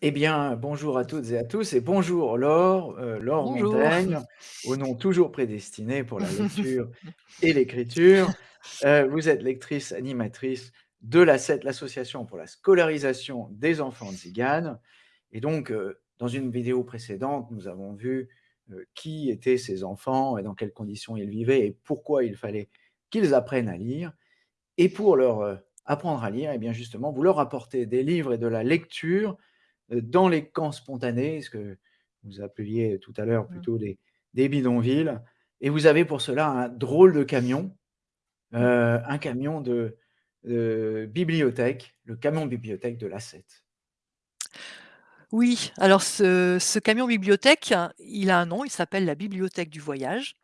Eh bien, bonjour à toutes et à tous et bonjour Laure, heu, Laure Bonjour. Montaigne, au nom toujours prédestiné pour la lecture et l'écriture. Heu, vous êtes lectrice animatrice de l'association pour la scolarisation des enfants tziganes et donc, heu, dans une vidéo précédente, nous avons vu, qui étaient ces enfants et dans quelles conditions ils vivaient et pourquoi il fallait qu'ils apprennent à lire et pour leur, apprendre à lire et bien justement, vous leur apportez des livres et de la lecture, dans les camps spontanés, ce que vous appeliez tout à l'heure Mmh. plutôt des des bidonvilles et vous avez pour cela un drôle de camion, Mmh. un camion de, bibliothèque, le camion bibliothèque de l'ASCET. Oui, alors ce ce camion bibliothèque, il a un nom, il s'appelle la bibliothèque du voyage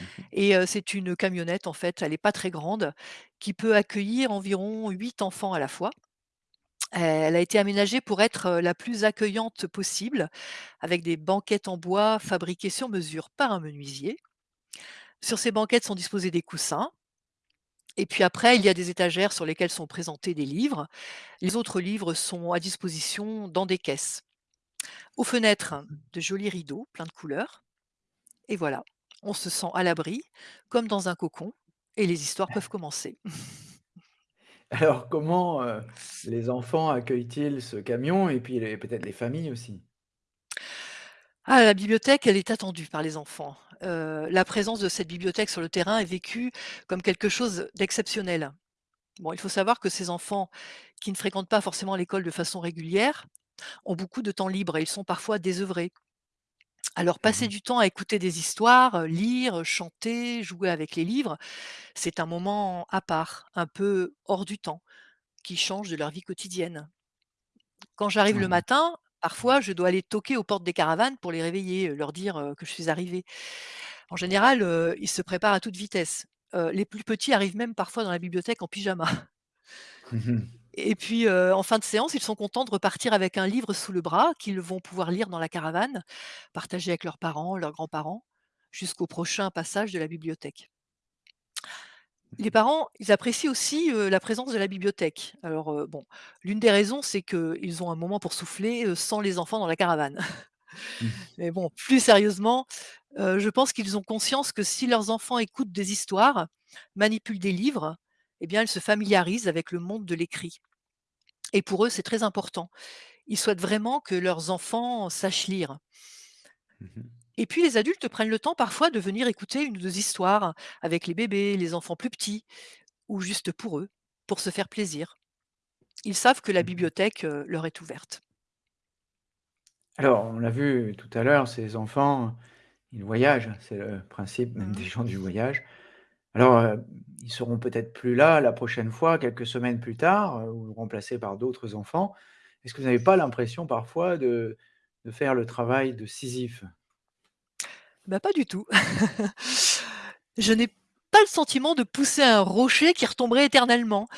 Mmh mh. et heu, c'est une camionnette en fait, elle est pas très grande, qui peut accueillir environ 8 enfants à la fois. Elle a été aménagée pour être, la plus accueillante possible, avec des banquettes en bois fabriquées sur mesure par un menuisier. Sur ces banquettes sont disposés des coussins et puis après, il y a des étagères sur lesquelles sont présentés des livres. Les autres livres sont à disposition dans des caisses. Aux fenêtres, mh. de jolis rideaux plein de couleurs et voilà, on se sent à l'abri, comme dans un cocon et les histoires peuvent commencer. Alors comment, heu, les enfants accueillent-ils ce camion et puis peut-être les familles aussi? Ah, la bibliothèque, elle est attendue par les enfants. Heu, la présence de cette bibliothèque sur le terrain est vécue comme quelque chose d'exceptionnel. Bon, il faut savoir que ces enfants qui ne fréquentent pas forcément l'école de façon régulière ont beaucoup de temps libre et ils sont parfois désœuvrés. Alors Mmh passer du temps à écouter des histoires, lire, chanter, jouer avec les livres, c'est un moment à part, un peu hors du temps, qui change de leur vie quotidienne. Quand j'arrive le Mmh mh. matin, parfois je dois aller toquer aux portes des caravanes pour les réveiller, leur dire, que je suis arrivée. En général, ils se préparent à toute vitesse. Les plus petits arrivent même parfois dans la bibliothèque en pyjama. Mmh mh. Et puis, en fin de séance, ils sont contents de repartir avec un livre sous le bras qu'ils vont pouvoir lire dans la caravane, partager avec leurs parents, leurs grands-parents, jusqu'au prochain passage de la bibliothèque. Mmh Les mh. parents, ils apprécient aussi, la présence de la bibliothèque. Alors, bon, l'une des raisons, c'est qu'ils ont un moment pour souffler, sans les enfants dans la caravane. Mmh. Mais bon, plus sérieusement, je pense qu'ils ont conscience que si leurs enfants écoutent des histoires, manipulent des livres, eh bien, ils se familiarisent avec le monde de l'écrit et pour eux, c'est très important. Ils souhaitent vraiment que leurs enfants sachent lire. Mmh mh. Et puis les adultes prennent le temps parfois de venir écouter une ou 2 histoires avec les bébés, les enfants plus petits ou juste pour eux, pour se faire plaisir. Ils savent que la Mmh mh. bibliothèque, heu, leur est ouverte. Alors, on l'a vu tout à l'heure, ces enfants, ils voyagent, c'est le principe même des Mmh. gens du voyage. Alors, heu, ils seront peut-être plus là la prochaine fois, quelques semaines plus tard, heu, ou remplacés par d'autres enfants. Est-ce que vous n'avez pas l'impression parfois de de faire le travail de Sisyphe? Bah, pas du tout. Je n'ai pas le sentiment de pousser un rocher qui retomberait éternellement.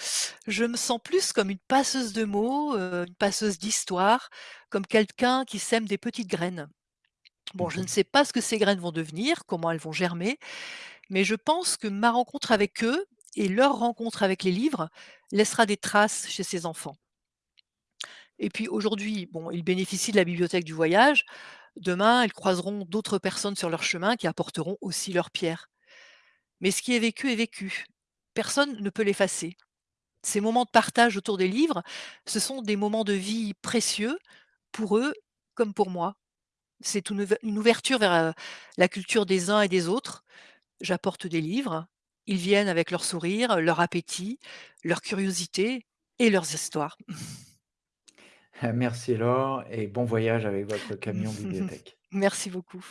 Je me sens plus comme une passeuse de mots, heu, une passeuse d'histoires, comme quelqu'un qui sème des petites graines. Bon, je ne sais pas ce que ces graines vont devenir, comment elles vont germer, mais je pense que ma rencontre avec eux et leur rencontre avec les livres laissera des traces chez ces enfants. Et puis aujourd'hui, bon, ils bénéficient de la bibliothèque du voyage. Demain, ils croiseront d'autres personnes sur leur chemin qui apporteront aussi leur pierre. Mais ce qui est vécu est vécu. Personne ne peut l'effacer. Ces moments de partage autour des livres, ce sont des moments de vie précieux pour eux comme pour moi. C'est une ouve une ouverture vers, heu, la culture des uns et des autres. J'apporte des livres, ils viennent avec leur sourire, leur appétit, leur curiosité et leurs histoires. Merci Laure et bon voyage avec votre camion bibliothèque. Merci beaucoup.